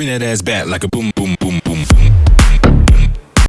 bring that ass back like a boom boom.